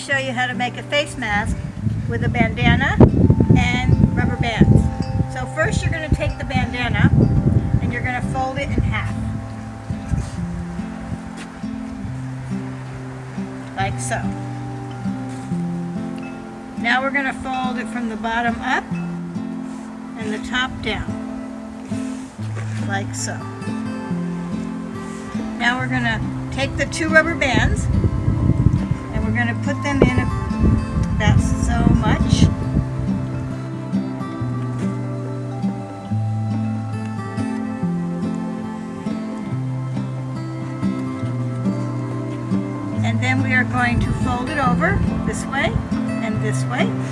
show you how to make a face mask with a bandana and rubber bands. So first you're going to take the bandana and you're going to fold it in half. Like so. Now we're going to fold it from the bottom up and the top down. Like so. Now we're going to take the two rubber bands going to put them in about so much. And then we are going to fold it over this way and this way.